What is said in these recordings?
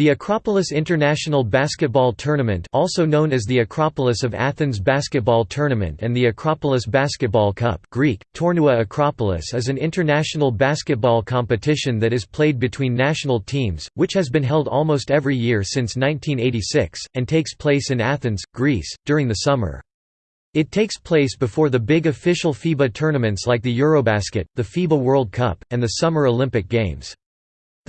The Acropolis International Basketball Tournament also known as the Acropolis of Athens Basketball Tournament and the Acropolis Basketball Cup Greek, Tournoua Acropolis is an international basketball competition that is played between national teams, which has been held almost every year since 1986, and takes place in Athens, Greece, during the summer. It takes place before the big official FIBA tournaments like the Eurobasket, the FIBA World Cup, and the Summer Olympic Games.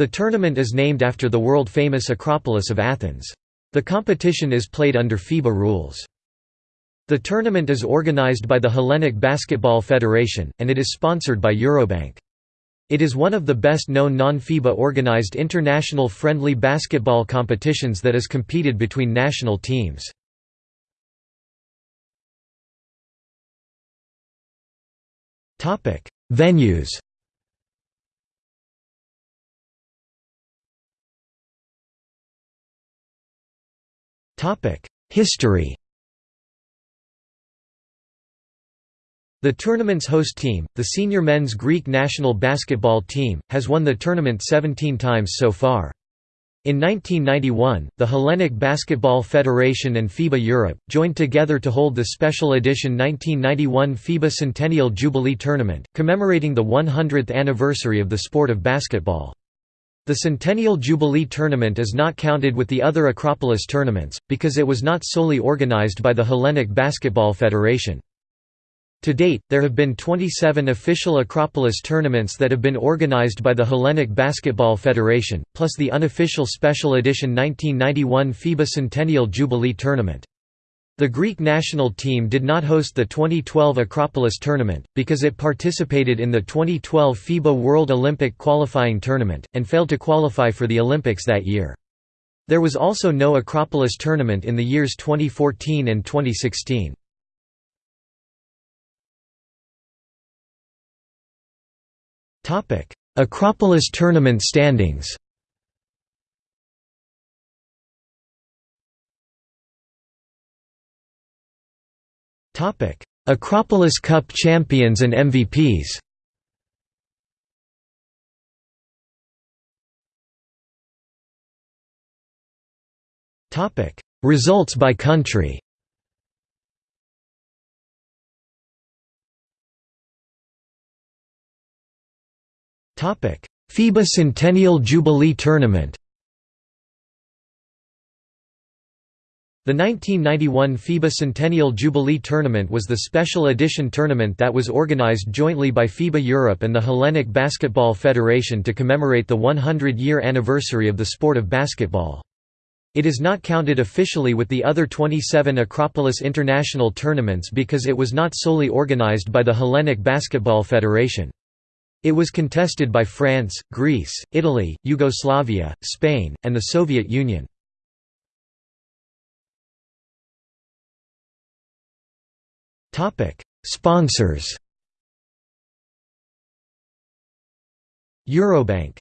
The tournament is named after the world-famous Acropolis of Athens. The competition is played under FIBA rules. The tournament is organized by the Hellenic Basketball Federation, and it is sponsored by Eurobank. It is one of the best-known non-FIBA organized international friendly basketball competitions that is competed between national teams. Venues History The tournament's host team, the senior men's Greek national basketball team, has won the tournament 17 times so far. In 1991, the Hellenic Basketball Federation and FIBA Europe, joined together to hold the special edition 1991 FIBA Centennial Jubilee Tournament, commemorating the 100th anniversary of the sport of basketball. The Centennial Jubilee Tournament is not counted with the other Acropolis tournaments, because it was not solely organized by the Hellenic Basketball Federation. To date, there have been 27 official Acropolis tournaments that have been organized by the Hellenic Basketball Federation, plus the unofficial Special Edition 1991 FIBA Centennial Jubilee Tournament. The Greek national team did not host the 2012 Acropolis tournament, because it participated in the 2012 FIBA World Olympic qualifying tournament, and failed to qualify for the Olympics that year. There was also no Acropolis tournament in the years 2014 and 2016. Acropolis tournament standings Acropolis Cup champions and MVPs Results by country. FIBA Centennial Jubilee Tournament The 1991 FIBA Centennial Jubilee Tournament was the special edition tournament that was organized jointly by FIBA Europe and the Hellenic Basketball Federation to commemorate the 100-year anniversary of the sport of basketball. It is not counted officially with the other 27 Acropolis International tournaments because it was not solely organized by the Hellenic Basketball Federation. It was contested by France, Greece, Italy, Yugoslavia, Spain, and the Soviet Union. Sponsors. Eurobank